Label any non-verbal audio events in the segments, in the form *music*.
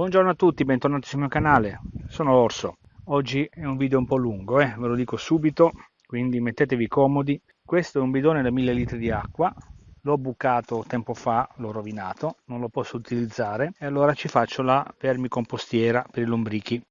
Buongiorno a tutti, bentornati sul mio canale, sono Orso. Oggi è un video un po' lungo, eh? ve lo dico subito, quindi mettetevi comodi. Questo è un bidone da 1000 litri di acqua, l'ho bucato tempo fa, l'ho rovinato, non lo posso utilizzare e allora ci faccio la vermicompostiera per i lombrichi.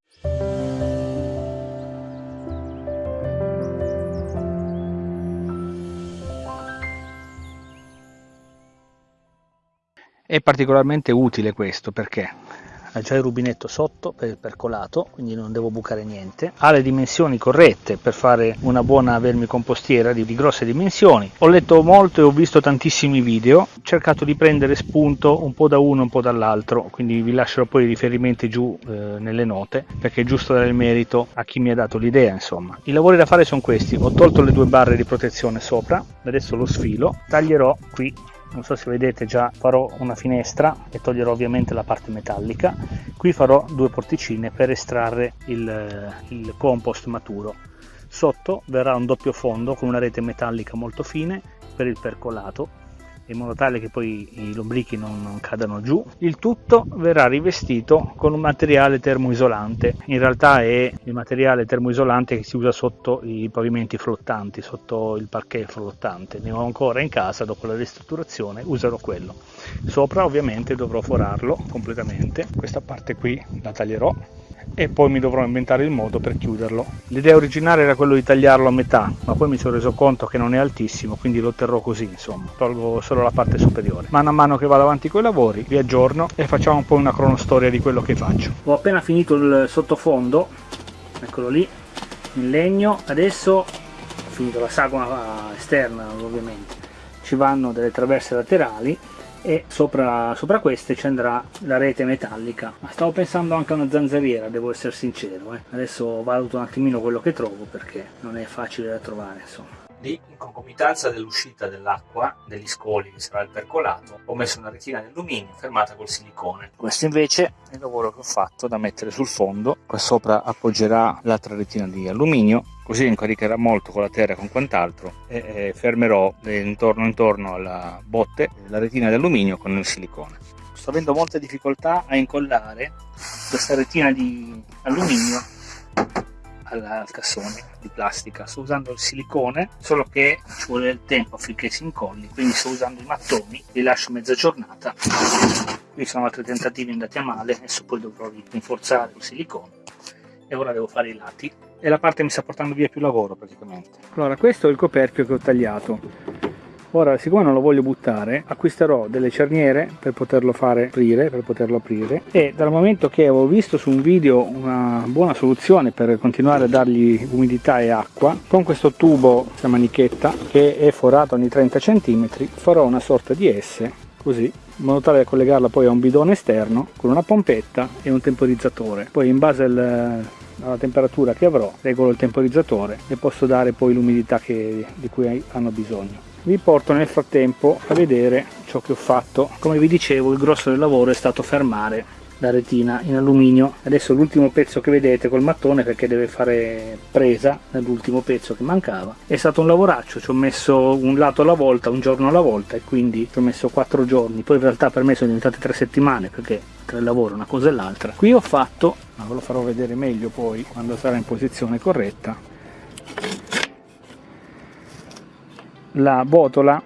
È particolarmente utile questo perché ha già il rubinetto sotto per il percolato quindi non devo bucare niente. Ha le dimensioni corrette per fare una buona vermicompostiera di, di grosse dimensioni. Ho letto molto e ho visto tantissimi video. Ho cercato di prendere spunto un po' da uno e un po' dall'altro quindi vi lascerò poi i riferimenti giù eh, nelle note perché è giusto dare il merito a chi mi ha dato l'idea insomma. I lavori da fare sono questi. Ho tolto le due barre di protezione sopra adesso lo sfilo taglierò qui non so se vedete già farò una finestra e toglierò ovviamente la parte metallica. Qui farò due porticine per estrarre il, il compost maturo. Sotto verrà un doppio fondo con una rete metallica molto fine per il percolato in modo tale che poi i lombrichi non, non, cadano giù. Il tutto verrà rivestito con un materiale termoisolante, in realtà è il materiale termoisolante che si usa sotto i pavimenti flottanti, sotto il parquet flottante. Ne ho ancora in casa, dopo la ristrutturazione userò quello. Sopra ovviamente dovrò forarlo completamente, questa parte qui la taglierò e poi mi dovrò inventare il modo per chiuderlo. L'idea originale era quello di tagliarlo a metà, ma poi mi sono reso conto che non è altissimo, quindi lo terrò così, insomma, tolgo solo la parte superiore. Mano a mano che vado avanti con i lavori, vi aggiorno e facciamo un po' una cronostoria di quello che faccio. Ho appena finito il sottofondo, eccolo lì, in legno, adesso ho finito la sagoma esterna ovviamente, ci vanno delle traverse laterali e sopra, sopra queste ci andrà la rete metallica ma stavo pensando anche a una zanzariera devo essere sincero eh. adesso valuto un attimino quello che trovo perché non è facile da trovare insomma Lì, in concomitanza dell'uscita dell'acqua, degli scoli che sarà il percolato, ho messo una retina di alluminio fermata col silicone. Questo invece è il lavoro che ho fatto da mettere sul fondo. Qua sopra appoggerà l'altra retina di alluminio, così incaricherà molto con la terra e con quant'altro e, fermerò intorno intorno alla botte la retina di alluminio con il silicone. Sto avendo molte difficoltà a incollare questa retina di alluminio al cassone di plastica. Sto usando il silicone solo che ci vuole del tempo affinché si incolli quindi sto usando i mattoni li lascio mezza giornata. Qui sono altri tentativi andati a male adesso poi dovrò rinforzare il silicone e ora devo fare i lati. E la parte mi sta portando via più lavoro praticamente. Allora questo è il coperchio che ho tagliato ora siccome non lo voglio buttare acquisterò delle cerniere per poterlo fare aprire per poterlo aprire. E dal momento che avevo visto su un video una buona soluzione per continuare a dargli umidità e acqua con questo tubo questa manichetta che è forato ogni 30 cm farò una sorta di S così in modo tale da collegarla poi a un bidone esterno con una pompetta e un temporizzatore. Poi in base al, alla temperatura che avrò regolo il temporizzatore e posso dare poi l'umidità di cui hanno bisogno vi porto nel frattempo a vedere ciò che ho fatto. Come vi dicevo il grosso del lavoro è stato fermare la retina in alluminio. Adesso l'ultimo pezzo che vedete col mattone perché deve fare presa nell'ultimo pezzo che mancava è stato un lavoraccio. Ci ho messo un lato alla volta un giorno alla volta e quindi ci ho messo quattro giorni. Poi in realtà per me sono diventate tre settimane perché tra il lavoro una cosa e l'altra. Qui ho fatto ma ve lo farò vedere meglio poi quando sarà in posizione corretta la botola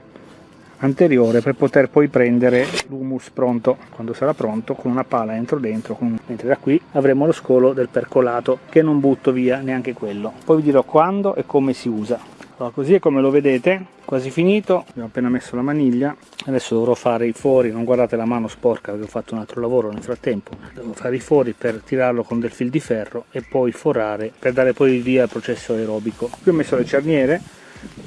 anteriore per poter poi prendere l'humus pronto. Quando sarà pronto con una pala entro dentro con... mentre da qui avremo lo scolo del percolato che non butto via neanche quello. Poi vi dirò quando e come si usa. Allora, così è come lo vedete quasi finito. Abbiamo appena messo la maniglia. Adesso dovrò fare i fori. Non guardate la mano sporca perché ho fatto un altro lavoro nel frattempo. Devo fare i fori per tirarlo con del fil di ferro e poi forare per dare poi via al processo aerobico. Qui ho messo le cerniere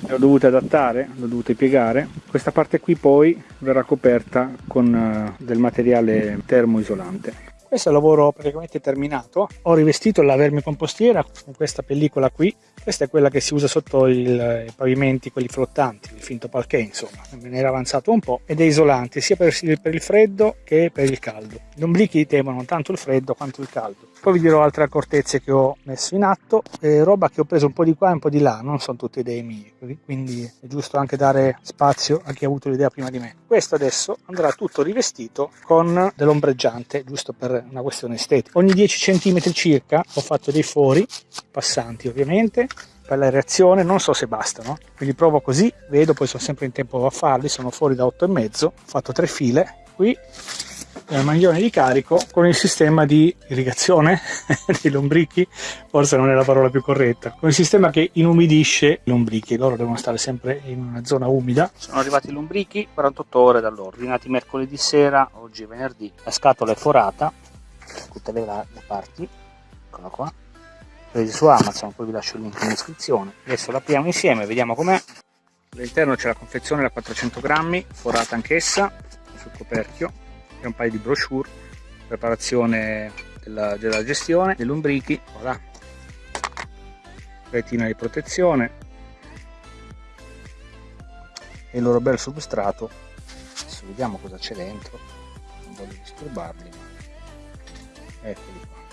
le ho dovute adattare, le ho dovute piegare. Questa parte qui poi verrà coperta con eh, del materiale termoisolante. Questo è il lavoro praticamente terminato. Ho rivestito la vermicompostiera con questa pellicola qui questa è quella che si usa sotto il, i pavimenti, quelli flottanti, il finto palché insomma, me ne era avanzato un po' ed è isolante sia per, per il freddo che per il caldo. Gli omblichi temono tanto il freddo quanto il caldo. Poi vi dirò altre accortezze che ho messo in atto, eh, roba che ho preso un po' di qua e un po' di là, non sono tutte idee mie, quindi è giusto anche dare spazio a chi ha avuto l'idea prima di me. Questo adesso andrà tutto rivestito con dell'ombreggiante, giusto per una questione estetica. Ogni 10 cm circa ho fatto dei fori, passanti ovviamente, per la reazione non so se bastano quindi provo così vedo poi sono sempre in tempo a farli sono fuori da 8 e mezzo ho fatto tre file qui il maglione di carico con il sistema di irrigazione *laughs* dei lombrichi forse non è la parola più corretta con il sistema che inumidisce i lombrichi loro devono stare sempre in una zona umida sono arrivati i lombrichi 48 ore da loro ordinati mercoledì sera oggi è venerdì la scatola è forata tutte le, le parti eccola qua presi su Amazon, poi vi lascio il link in descrizione. Adesso l'apriamo insieme, vediamo com'è. All'interno c'è la confezione da 400 grammi, forata anch'essa, sul coperchio, e un paio di brochure, preparazione della, della gestione, dei lombrichi, voilà. retina di protezione e il loro bel substrato. Adesso vediamo cosa c'è dentro, non voglio disturbarli, eccoli qua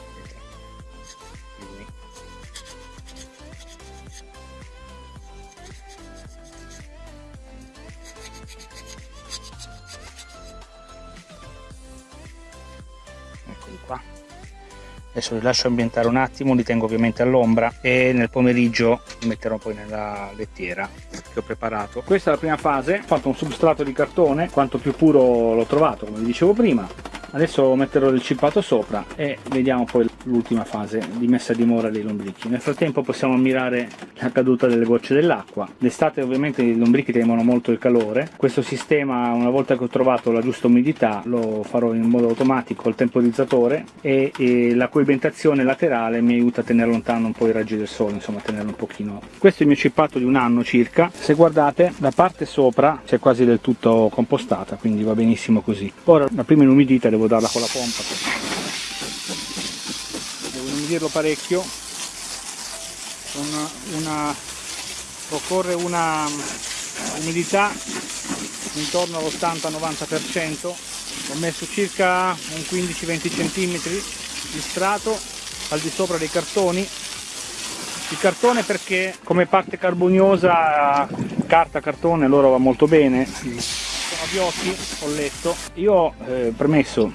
adesso li lascio ambientare un attimo li tengo ovviamente all'ombra e nel pomeriggio li metterò poi nella lettiera che ho preparato. Questa è la prima fase ho fatto un substrato di cartone quanto più puro l'ho trovato come vi dicevo prima adesso metterò del cippato sopra e vediamo poi l'ultima fase di messa a dimora dei lombrichi. Nel frattempo possiamo ammirare la caduta delle gocce dell'acqua. D'estate ovviamente i lombrichi temono molto il calore. Questo sistema una volta che ho trovato la giusta umidità lo farò in modo automatico il temporizzatore e, e la coibentazione laterale mi aiuta a tenere lontano un po' i raggi del sole insomma a tenerlo un pochino. Questo è il mio cippato di un anno circa. Se guardate la parte sopra c'è quasi del tutto compostata quindi va benissimo così. Ora la prima inumidita devo devo darla con la pompa. Devo inumidirlo parecchio. Con una occorre una umidità intorno all'80-90% ho messo circa un 15-20 cm di strato al di sopra dei cartoni. Il cartone perché come parte carboniosa carta cartone loro va molto bene Fabiotti ho letto. Io eh, premesso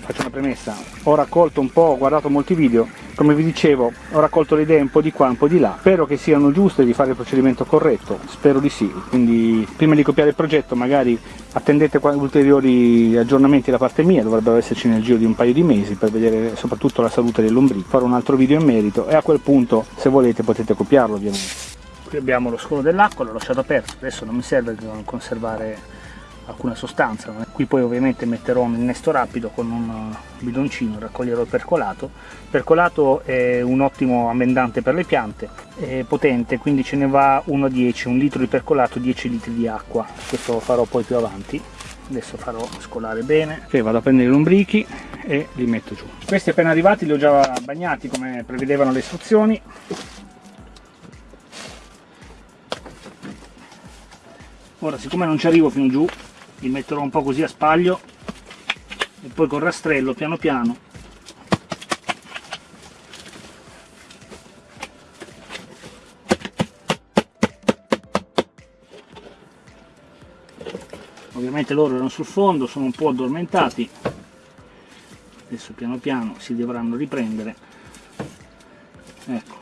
faccio una premessa. Ho raccolto un po' ho guardato molti video. Come vi dicevo ho raccolto le idee un po' di qua un po' di là. Spero che siano giuste di fare il procedimento corretto. Spero di sì. Quindi prima di copiare il progetto magari attendete ulteriori aggiornamenti da parte mia. Dovrebbero esserci nel giro di un paio di mesi per vedere soprattutto la salute dei lombrichi farò un altro video in merito e a quel punto se volete potete copiarlo ovviamente. Qui abbiamo lo scolo dell'acqua l'ho lasciato aperto. Adesso non mi serve conservare alcuna sostanza qui poi ovviamente metterò un innesto rapido con un bidoncino raccoglierò il percolato. Il percolato è un ottimo ammendante per le piante è potente quindi ce ne va 1 a 10 un litro di percolato 10 litri di acqua. Questo lo farò poi più avanti. Adesso farò scolare bene. Ok vado a prendere i lombrichi e li metto giù. Questi appena arrivati li ho già bagnati come prevedevano le istruzioni. Ora siccome non ci arrivo fino giù li metterò un po' così a spaglio e poi col rastrello piano piano ovviamente loro erano sul fondo sono un po' addormentati. Adesso piano piano si dovranno riprendere. Ecco.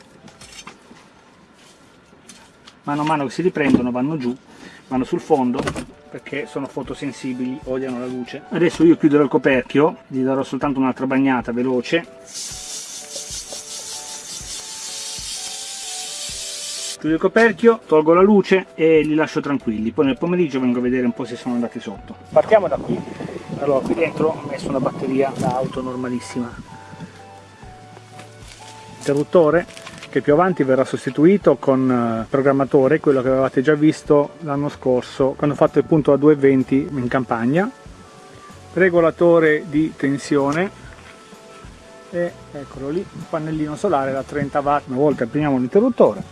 Mano a mano che si riprendono vanno giù vanno sul fondo perché sono fotosensibili, odiano la luce. Adesso io chiuderò il coperchio, gli darò soltanto un'altra bagnata veloce. Chiudo il coperchio, tolgo la luce e li lascio tranquilli, poi nel pomeriggio vengo a vedere un po' se sono andati sotto. Partiamo da qui. Allora, qui dentro ho messo una batteria da auto normalissima. Interruttore, che più avanti verrà sostituito con eh, programmatore, quello che avevate già visto l'anno scorso quando ho fatto il punto a 220 in campagna, regolatore di tensione. E eccolo lì, un pannellino solare da 30 watt. Una volta apriamo l'interruttore,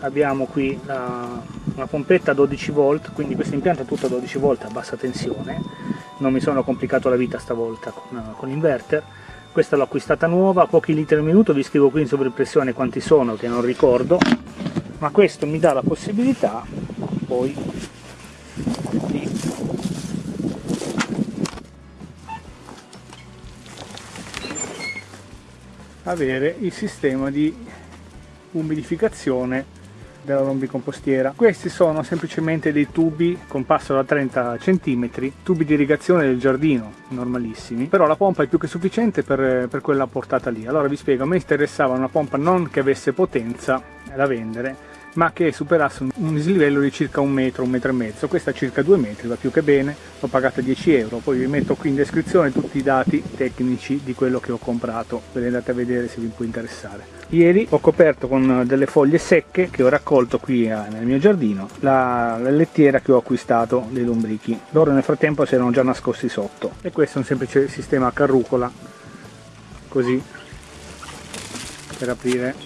abbiamo qui la, una pompetta 12 volt quindi questo impianto è tutto a 12 volt a bassa tensione. Non mi sono complicato la vita stavolta con, con l'inverter questa l'ho acquistata nuova pochi litri al minuto vi scrivo qui in sovraimpressione quanti sono che non ricordo. Ma questo mi dà la possibilità poi di avere il sistema di umidificazione della lombicompostiera. Questi sono semplicemente dei tubi con passo da 30 cm, tubi di irrigazione del giardino, normalissimi, però la pompa è più che sufficiente per, per quella portata lì. Allora vi spiego, a me interessava una pompa non che avesse potenza da vendere, ma che superasse un dislivello di circa un metro, un metro e mezzo. Questa circa due metri, va più che bene, l'ho pagata 10 euro. Poi vi metto qui in descrizione tutti i dati tecnici di quello che ho comprato, ve li andate a vedere se vi può interessare. Ieri ho coperto con delle foglie secche che ho raccolto qui eh, nel mio giardino la, la lettiera che ho acquistato dei lombrichi. Loro nel frattempo si erano già nascosti sotto e questo è un semplice sistema a carrucola così per aprire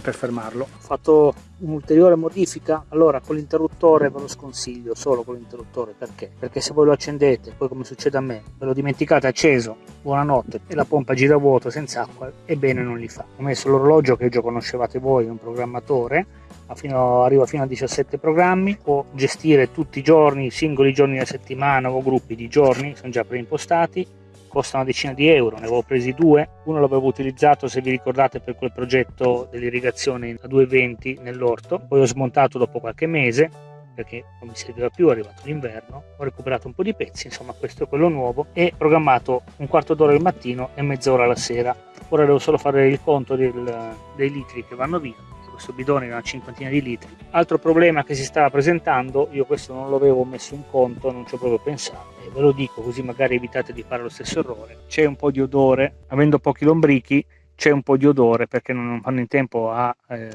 per fermarlo. Ho fatto un'ulteriore modifica, allora con l'interruttore ve lo sconsiglio solo con l'interruttore perché? Perché se voi lo accendete, poi come succede a me, ve lo dimenticate acceso, buonanotte, e la pompa gira a vuoto senza acqua, ebbene non li fa. Ho messo l'orologio che già conoscevate voi, un programmatore, fino, arriva fino a 17 programmi, può gestire tutti i giorni, singoli giorni della settimana o gruppi di giorni, sono già preimpostati, costa una decina di euro, ne avevo presi due, uno l'avevo utilizzato se vi ricordate per quel progetto dell'irrigazione a 220 nell'orto, poi ho smontato dopo qualche mese perché non mi serviva più, è arrivato l'inverno, ho recuperato un po' di pezzi, insomma questo è quello nuovo e programmato un quarto d'ora al mattino e mezz'ora la sera. Ora devo solo fare il conto del, dei litri che vanno via questo bidone di una cinquantina di litri. Altro problema che si stava presentando, io questo non l'avevo messo in conto, non ci ho proprio pensato, e ve lo dico così magari evitate di fare lo stesso errore. C'è un po' di odore, avendo pochi lombrichi, c'è un po' di odore perché non fanno in tempo a eh,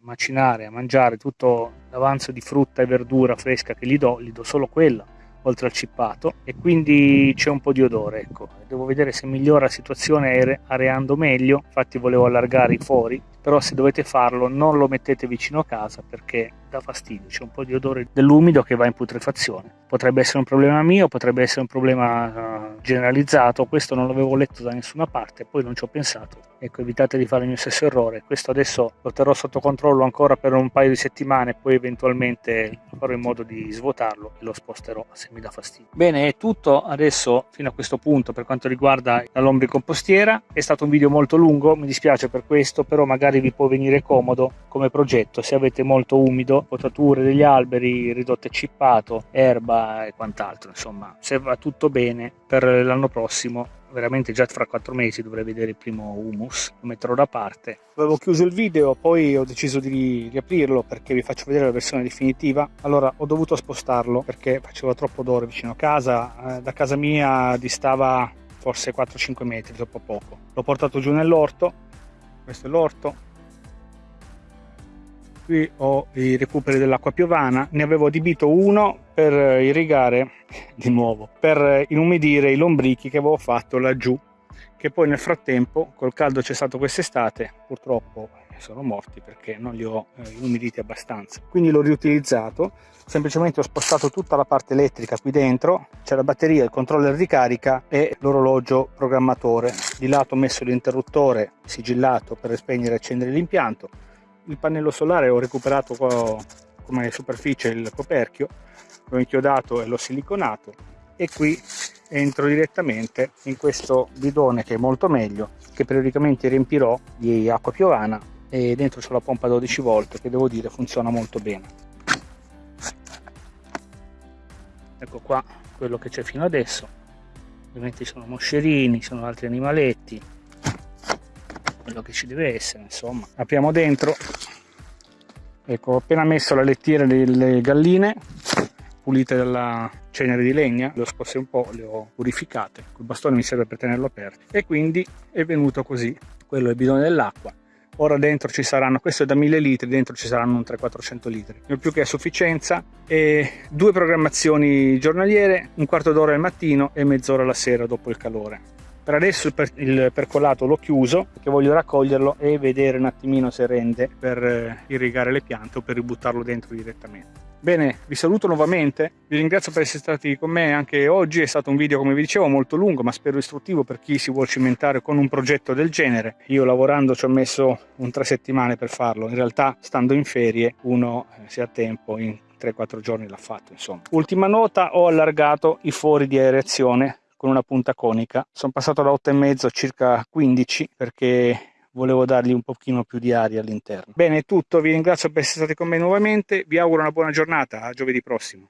macinare, a mangiare tutto l'avanzo di frutta e verdura fresca che gli do, gli do solo quella oltre al cippato e quindi c'è un po' di odore ecco devo vedere se migliora la situazione areando meglio infatti volevo allargare i fori però se dovete farlo non lo mettete vicino a casa perché dà fastidio, c'è un po' di odore dell'umido che va in putrefazione. Potrebbe essere un problema mio, potrebbe essere un problema uh, generalizzato, questo non l'avevo letto da nessuna parte, poi non ci ho pensato. Ecco, evitate di fare il mio stesso errore. Questo adesso lo terrò sotto controllo ancora per un paio di settimane, poi eventualmente farò in modo di svuotarlo e lo sposterò se mi dà fastidio. Bene, è tutto adesso fino a questo punto per quanto riguarda la lombricompostiera. È stato un video molto lungo, mi dispiace per questo, però magari vi può venire comodo come progetto se avete molto umido, potature degli alberi, ridotte cippato, erba e quant'altro. Insomma, se va tutto bene per l'anno prossimo veramente già fra quattro mesi dovrei vedere il primo humus. Lo metterò da parte. Avevo chiuso il video poi ho deciso di riaprirlo perché vi faccio vedere la versione definitiva. Allora ho dovuto spostarlo perché faceva troppo odore vicino a casa. Eh, da casa mia distava forse 4-5 metri troppo poco. L'ho portato giù nell'orto. Questo è l'orto qui ho i recuperi dell'acqua piovana ne avevo adibito uno per irrigare di nuovo per inumidire i lombrichi che avevo fatto laggiù che poi nel frattempo col caldo c'è stato quest'estate purtroppo sono morti perché non li ho eh, umiditi abbastanza. Quindi l'ho riutilizzato semplicemente ho spostato tutta la parte elettrica qui dentro c'è la batteria il controller di carica e l'orologio programmatore. Di lato ho messo l'interruttore sigillato per spegnere e accendere l'impianto il pannello solare ho recuperato come superficie il coperchio l'ho inchiodato e l'ho siliconato e qui entro direttamente in questo bidone che è molto meglio che periodicamente riempirò di acqua piovana e dentro c'è la pompa 12 volt che devo dire funziona molto bene. Ecco qua quello che c'è fino adesso. Ovviamente ci sono moscerini ci sono altri animaletti quello che ci deve essere insomma. Apriamo dentro. Ecco ho appena messo la lettiera delle galline pulite dalla cenere di legna le ho scosse un po' le ho purificate. Il bastone mi serve per tenerlo aperto. E quindi è venuto così. Quello è il bidone dell'acqua. Ora dentro ci saranno questo è da 1000 litri dentro ci saranno un 300-400 litri. Ne più che a sufficienza e due programmazioni giornaliere un quarto d'ora al mattino e mezz'ora la sera dopo il calore per adesso il, per, il percolato l'ho chiuso perché voglio raccoglierlo e vedere un attimino se rende per eh, irrigare le piante o per ributtarlo dentro direttamente. Bene, vi saluto nuovamente, vi ringrazio per essere stati con me anche oggi, è stato un video come vi dicevo molto lungo ma spero istruttivo per chi si vuole cimentare con un progetto del genere. Io lavorando ci ho messo un tre settimane per farlo, in realtà stando in ferie uno eh, se ha tempo in 3-4 giorni l'ha fatto insomma. Ultima nota, ho allargato i fori di aerazione con una punta conica, sono passato da 8,5 a circa 15 perché volevo dargli un pochino più di aria all'interno. Bene, è tutto, vi ringrazio per essere stati con me nuovamente, vi auguro una buona giornata, a giovedì prossimo.